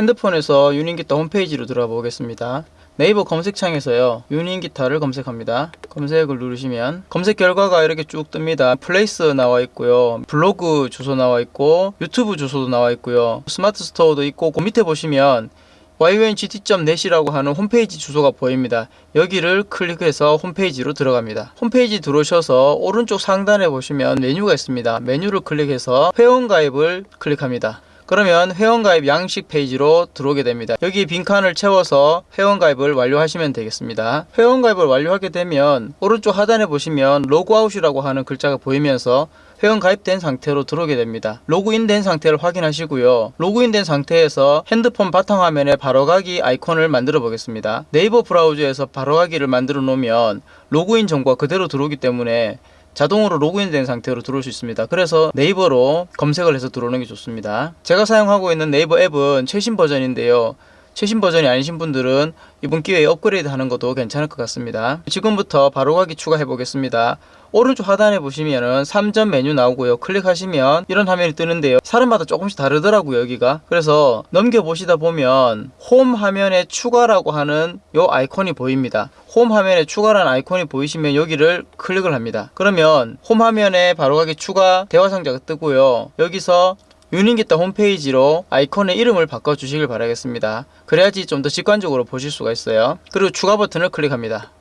핸드폰에서 유닝기타 홈페이지로 들어가 보겠습니다. 네이버 검색창에서요 유닝기타를 검색합니다 검색을 누르시면 검색 결과가 이렇게 쭉 뜹니다 플레이스 나와 있고요 블로그 주소 나와 있고 유튜브 주소도 나와 있고요 스마트 스토어도 있고 그 밑에 보시면 yungt.net이라고 하는 홈페이지 주소가 보입니다. 여기를 클릭해서 홈페이지로 들어갑니다. 홈페이지 들어오셔서 오른쪽 상단에 보시면 메뉴가 있습니다. 메뉴를 클릭해서 회원가입을 클릭합니다. 그러면 회원가입 양식 페이지로 들어오게 됩니다. 여기 빈칸을 채워서 회원가입을 완료하시면 되겠습니다. 회원가입을 완료하게 되면 오른쪽 하단에 보시면 로그아웃이라고 하는 글자가 보이면서 회원 가입된 상태로 들어오게 됩니다. 로그인 된 상태를 확인하시고요. 로그인 된 상태에서 핸드폰 바탕화면에 바로가기 아이콘을 만들어 보겠습니다. 네이버 브라우저에서 바로가기를 만들어 놓으면 로그인 정보가 그대로 들어오기 때문에 자동으로 로그인된 상태로 들어올 수 있습니다. 그래서 네이버로 검색을 해서 들어오는 게 좋습니다. 제가 사용하고 있는 네이버 앱은 최신 버전인데요. 최신 버전이 아니신 분들은 이번 기회에 업그레이드 하는 것도 괜찮을 것 같습니다. 지금부터 바로가기 추가해 보겠습니다. 오른쪽 하단에 보시면은 3점 메뉴 나오고요. 클릭하시면 이런 화면이 뜨는데요. 사람마다 조금씩 다르더라고요. 여기가. 그래서 넘겨보시다 보면 홈 화면에 추가라고 하는 요 아이콘이 보입니다. 홈 화면에 추가라는 아이콘이 보이시면 여기를 클릭을 합니다. 그러면 홈 화면에 바로가기 추가 대화 상자가 뜨고요. 여기서 유닝기타 홈페이지로 아이콘의 이름을 바꿔주시길 바라겠습니다. 그래야지 좀 더 직관적으로 보실 수가 있어요. 그리고 추가 버튼을 클릭합니다.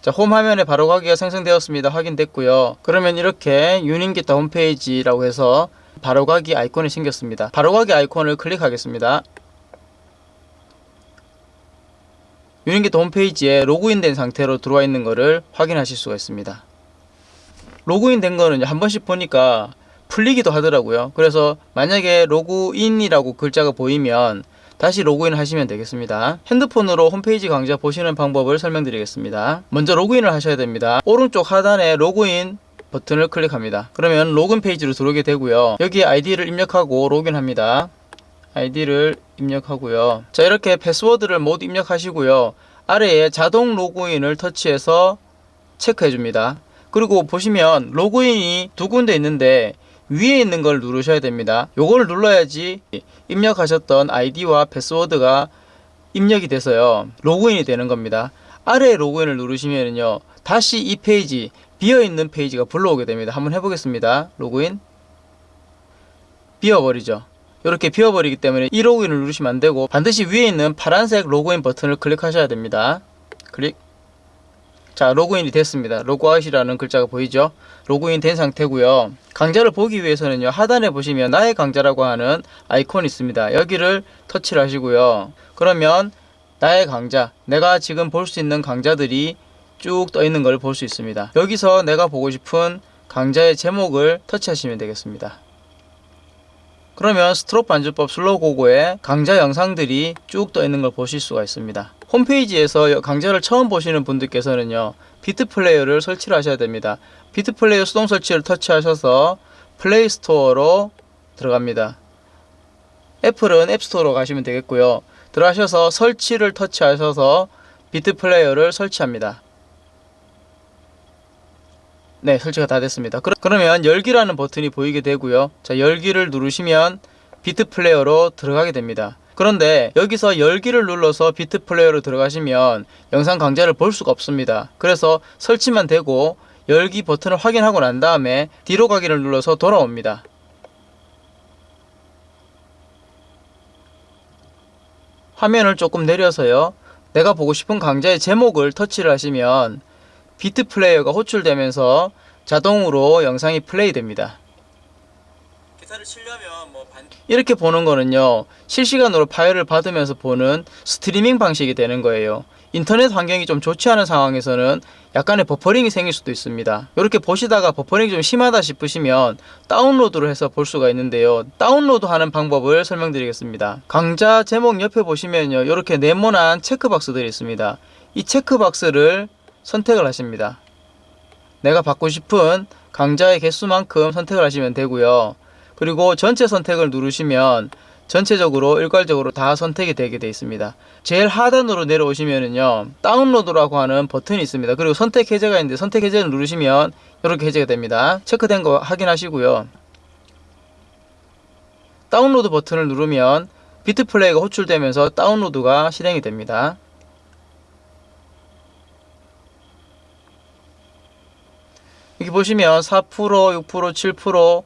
자, 홈 화면에 바로 가기가 생성되었습니다. 확인됐고요. 그러면 이렇게 유닝기타 홈페이지라고 해서 바로 가기 아이콘이 생겼습니다. 바로 가기 아이콘을 클릭하겠습니다. 유닝기타 홈페이지에 로그인된 상태로 들어와 있는 것을 확인하실 수가 있습니다. 로그인된 거는 한 번씩 보니까 풀리기도 하더라고요. 그래서 만약에 로그인이라고 글자가 보이면 다시 로그인 하시면 되겠습니다. 핸드폰으로 홈페이지 강좌 보시는 방법을 설명드리겠습니다. 먼저 로그인을 하셔야 됩니다. 오른쪽 하단에 로그인 버튼을 클릭합니다. 그러면 로그인 페이지로 들어오게 되고요. 여기에 아이디를 입력하고 로그인합니다. 아이디를 입력하고요. 자 이렇게 패스워드를 모두 입력하시고요. 아래에 자동 로그인을 터치해서 체크해 줍니다. 그리고 보시면 로그인이 두 군데 있는데 위에 있는 걸 누르셔야 됩니다. 요걸 눌러야지 입력하셨던 아이디와 패스워드가 입력이 돼서요. 로그인이 되는 겁니다. 아래 로그인을 누르시면요. 다시 이 페이지 비어있는 페이지가 불러오게 됩니다. 한번 해보겠습니다. 로그인 비워버리죠. 이렇게 비워버리기 때문에 이 로그인을 누르시면 안되고 반드시 위에 있는 파란색 로그인 버튼을 클릭하셔야 됩니다. 클릭 자 로그인이 됐습니다. 로그아웃이라는 글자가 보이죠? 로그인 된 상태고요. 강좌를 보기 위해서는요 하단에 보시면 나의 강좌라고 하는 아이콘이 있습니다. 여기를 터치를 하시고요. 그러면 나의 강좌 내가 지금 볼 수 있는 강좌들이 쭉 떠 있는 걸 볼 수 있습니다. 여기서 내가 보고 싶은 강좌의 제목을 터치하시면 되겠습니다. 그러면 스트로크 반주법 슬로고고의 강좌 영상들이 쭉 떠 있는 걸 보실 수가 있습니다. 홈페이지에서 강좌를 처음 보시는 분들께서는요. 비트 플레이어를 설치를 하셔야 됩니다. 비트 플레이어 수동 설치를 터치하셔서 플레이 스토어로 들어갑니다. 애플은 앱스토어로 가시면 되겠고요. 들어가셔서 설치를 터치하셔서 비트 플레이어를 설치합니다. 네 설치가 다 됐습니다 그러면 열기라는 버튼이 보이게 되고요 자 열기를 누르시면 비트 플레이어로 들어가게 됩니다 그런데 여기서 열기를 눌러서 비트 플레이어로 들어가시면 영상 강좌를 볼 수가 없습니다. 그래서 설치만 되고 열기 버튼을 확인하고 난 다음에 뒤로 가기를 눌러서 돌아옵니다. 화면을 조금 내려서요. 내가 보고 싶은 강좌의 제목을 터치를 하시면 비트 플레이어가 호출되면서 자동으로 영상이 플레이 됩니다. 뭐 이렇게 보는 거는요 실시간으로 파일을 받으면서 보는 스트리밍 방식이 되는 거예요. 인터넷 환경이 좀 좋지 않은 상황에서는 약간의 버퍼링이 생길 수도 있습니다. 이렇게 보시다가 버퍼링이 좀 심하다 싶으시면 다운로드를 해서 볼 수가 있는데요. 다운로드 하는 방법을 설명드리겠습니다. 강좌 제목 옆에 보시면요 이렇게 네모난 체크박스들이 있습니다. 이 체크박스를 선택을 하십니다. 내가 받고 싶은 강좌의 개수만큼 선택을 하시면 되고요. 그리고 전체 선택을 누르시면 전체적으로 일괄적으로 다 선택이 되게 되어 있습니다. 제일 하단으로 내려오시면은요 다운로드라고 하는 버튼이 있습니다. 그리고 선택 해제가 있는데 선택 해제를 누르시면 이렇게 해제가 됩니다. 체크된 거 확인하시고요. 다운로드 버튼을 누르면 비트 플레이어가 호출되면서 다운로드가 실행이 됩니다. 여기 보시면 4%, 6%, 7%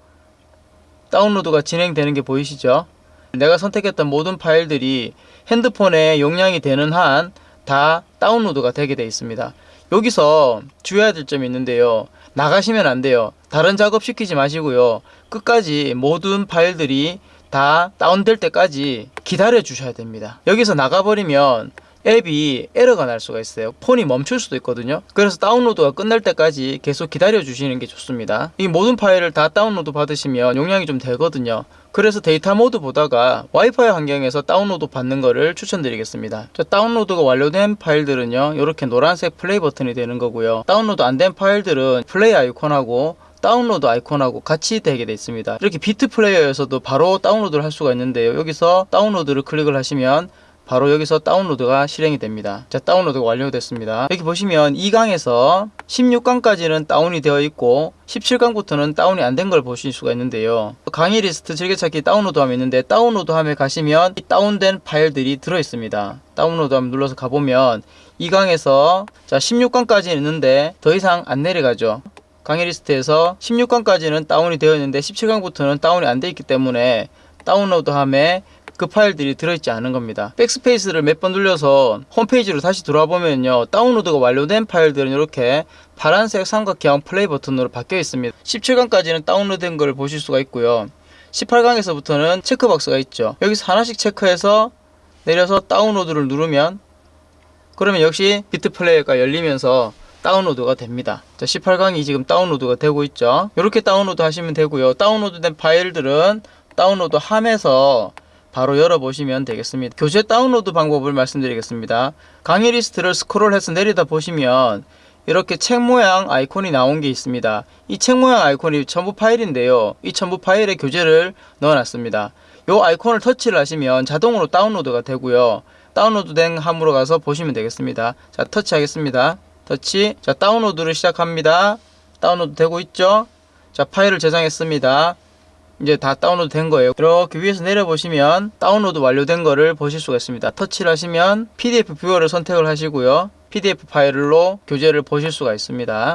다운로드가 진행되는 게 보이시죠? 내가 선택했던 모든 파일들이 핸드폰에 용량이 되는 한 다 다운로드가 되게 되어 있습니다. 여기서 주의해야 될 점이 있는데요. 나가시면 안 돼요. 다른 작업 시키지 마시고요. 끝까지 모든 파일들이 다 다운될 때까지 기다려 주셔야 됩니다. 여기서 나가버리면 앱이 에러가 날 수가 있어요. 폰이 멈출 수도 있거든요. 그래서 다운로드가 끝날 때까지 계속 기다려 주시는 게 좋습니다. 이 모든 파일을 다 다운로드 받으시면 용량이 좀 되거든요. 그래서 데이터 모드보다가 와이파이 환경에서 다운로드 받는 거를 추천드리겠습니다. 자, 다운로드가 완료된 파일들은요. 이렇게 노란색 플레이 버튼이 되는 거고요. 다운로드 안 된 파일들은 플레이 아이콘하고 다운로드 아이콘하고 같이 되게 되어 있습니다. 이렇게 비트 플레이어에서도 바로 다운로드를 할 수가 있는데요. 여기서 다운로드를 클릭을 하시면 바로 여기서 다운로드가 실행이 됩니다. 자, 다운로드가 완료됐습니다. 여기 보시면 2강에서 16강까지는 다운이 되어 있고 17강부터는 다운이 안 된 걸 보실 수가 있는데요. 강의 리스트 즐겨찾기 다운로드함이 있는데 다운로드함에 가시면 이 다운된 파일들이 들어 있습니다. 다운로드함 눌러서 가보면 2강에서 자 16강까지 있는데 더 이상 안 내려가죠. 강의 리스트에서 16강까지는 다운이 되어 있는데 17강부터는 다운이 안 돼 있기 때문에 다운로드함에 그 파일들이 들어있지 않은 겁니다. 백스페이스를 몇 번 눌러서 홈페이지로 다시 돌아와 보면요. 다운로드가 완료된 파일들은 이렇게 파란색 삼각형 플레이 버튼으로 바뀌어 있습니다. 17강까지는 다운로드된 걸 보실 수가 있고요. 18강에서부터는 체크박스가 있죠. 여기서 하나씩 체크해서 내려서 다운로드를 누르면 그러면 역시 비트 플레이어가 열리면서 다운로드가 됩니다. 자, 18강이 지금 다운로드가 되고 있죠. 이렇게 다운로드 하시면 되고요. 다운로드된 파일들은 다운로드 함에서 바로 열어보시면 되겠습니다. 교재 다운로드 방법을 말씀드리겠습니다. 강의 리스트를 스크롤해서 내리다 보시면 이렇게 책 모양 아이콘이 나온 게 있습니다. 이 책 모양 아이콘이 첨부 파일인데요. 이 첨부 파일에 교재를 넣어놨습니다. 이 아이콘을 터치를 하시면 자동으로 다운로드가 되고요. 다운로드 된 함으로 가서 보시면 되겠습니다. 자, 터치하겠습니다. 터치. 자, 다운로드를 시작합니다. 다운로드 되고 있죠? 자, 파일을 저장했습니다. 이제 다 다운로드 된 거예요. 이렇게 위에서 내려보시면 다운로드 완료된 거를 보실 수가 있습니다. 터치를 하시면 PDF 뷰어를 선택을 하시고요. PDF 파일로 교재를 보실 수가 있습니다.